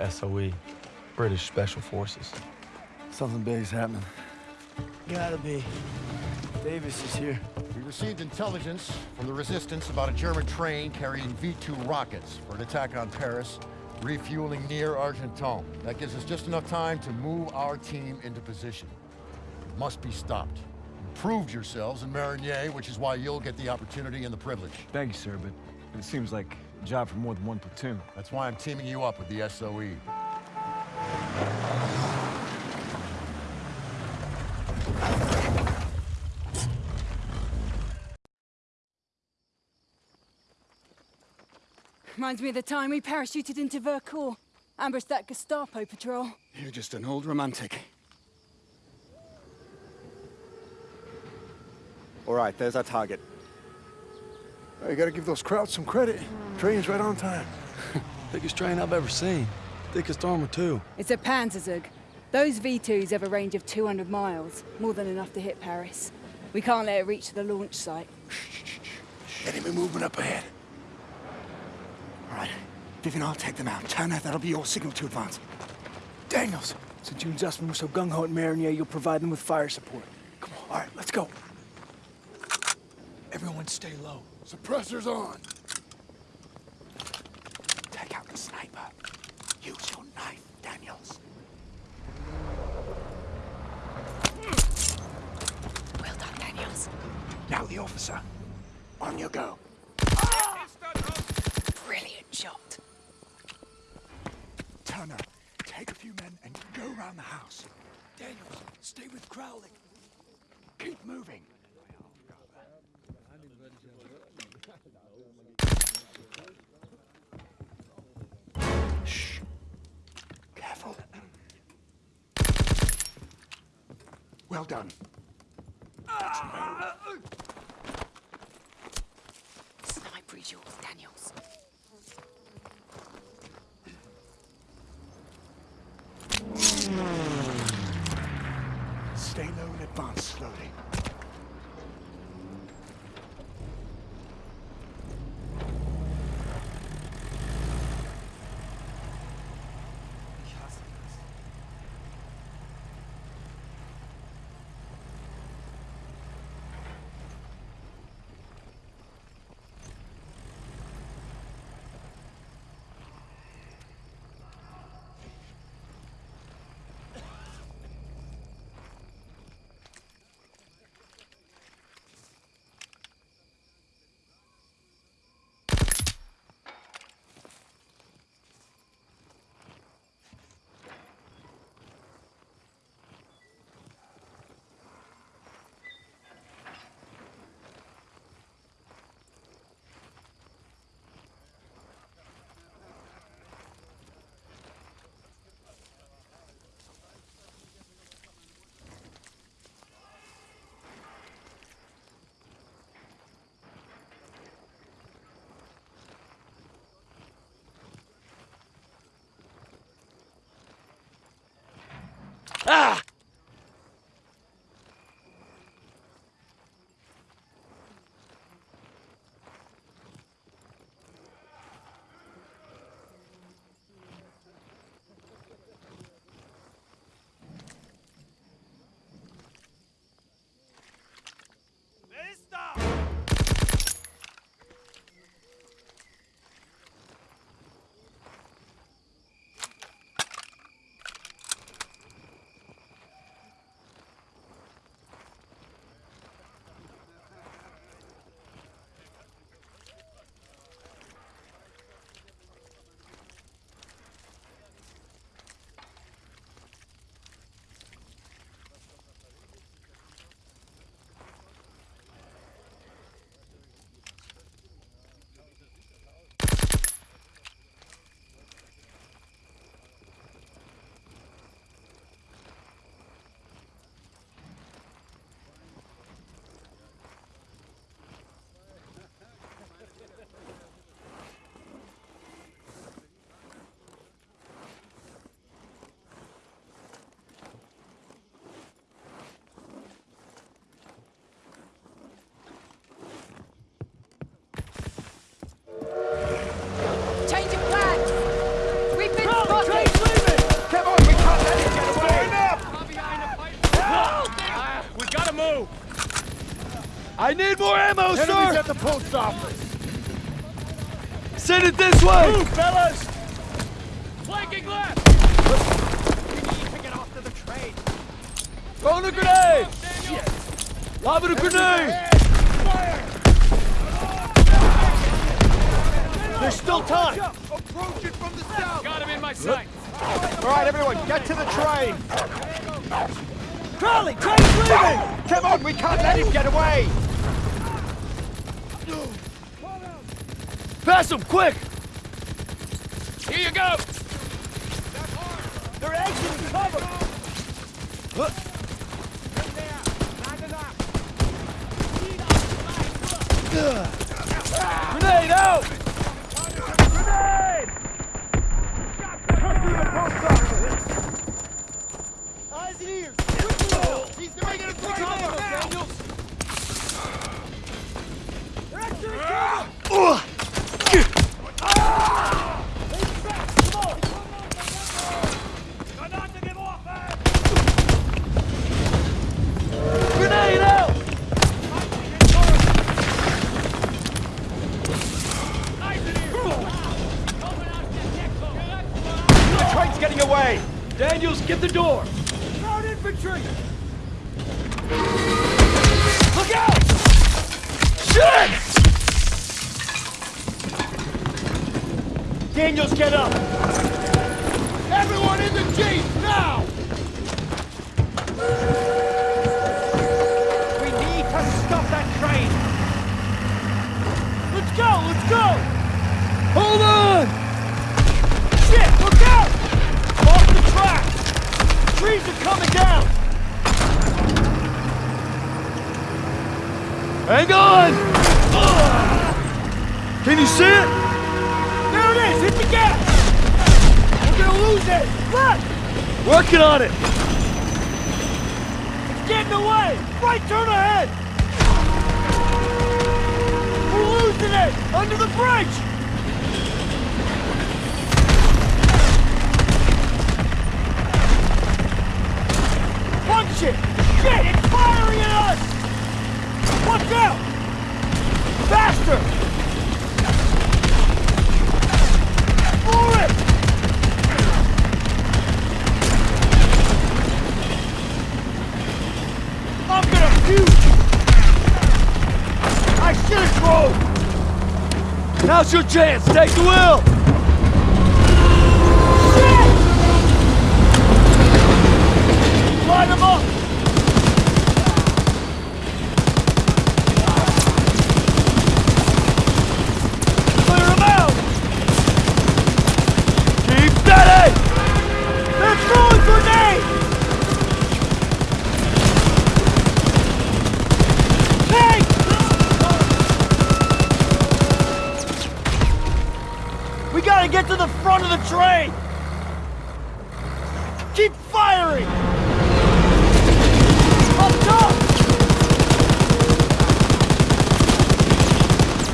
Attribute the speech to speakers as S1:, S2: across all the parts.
S1: the SOE, British Special Forces.
S2: Something big's happening.
S3: Gotta be. Davis is here.
S4: We received intelligence from the Resistance about a German train carrying V-2 rockets for an attack on Paris, refueling near Argenton. That gives us just enough time to move our team into position. It must be stopped. You proved yourselves in Marigny, which is why you'll get the opportunity and the privilege.
S2: Thank you, sir, but it seems like a job for more than one platoon.
S4: That's why I'm teaming you up with the SOE.
S5: Reminds me of the time we parachuted into Vercors. Ambushed that Gestapo patrol.
S6: You're just an old romantic. All right, there's our target.
S2: You gotta give those Krauts some credit. Train's right on time.
S3: Biggest train I've ever seen. Thickest armor, too.
S5: It's a Panzerzug. Those V2s have a range of 200 miles, more than enough to hit Paris. We can't let it reach the launch site.
S2: Enemy movement up ahead.
S6: All right, Vivian, I'll take them out. Turner, that'll be your signal to advance.
S7: Daniels, since you and Zussman were so gung-ho at Marigny, you'll provide them with fire support. Come on, all right, let's go. Everyone stay low.
S2: Suppressors on.
S6: Take out the sniper. Use your knife, Daniels.
S5: Well done, Daniels.
S6: Now the officer. On you go.
S5: Brilliant shot.
S6: Turner, take a few men and go around the house.
S7: Daniels, stay with Crowley.
S6: Keep moving. Well done.
S5: Sniper is yours, Daniels.
S6: Stay low and advance slowly.
S3: Ah! I need more ammo,
S8: Enemies
S3: sir!
S8: at the post office.
S3: Send it this way!
S8: Move, fellas!
S9: Flanking left! We need to get off to the train!
S3: Throwing a grenade! Lobbing a grenade!
S8: There's still time.
S9: Approaching from the south! Got him in my sight!
S8: All right, everyone, get to the train.
S10: Crowley, train's leaving!
S8: Come on, we can't let him get away.
S3: Pass him, quick!
S9: Here you go!
S10: They're exiting cover!
S3: Grenade out!
S9: Daniels,
S3: get
S8: up.
S9: Everyone in the jeep, now!
S8: We need to stop that train.
S10: Let's go! Let's go!
S3: Hold on!
S10: Shit! Look out! Off the track! Trees are coming down!
S3: Hang on! Can you see it?
S10: Hit! We're gonna lose it! Left!
S3: Working on it!
S10: It's getting away! Right turn ahead! We're losing it! Under the bridge! Punch it! Shit! It's firing at us! Watch out! Faster! Puke! I should have drove!
S3: Now's your chance! Take the wheel!
S10: Shit! Line them up! We gotta get to the front of the train! Keep firing! Up top!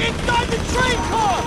S10: Inside the train car!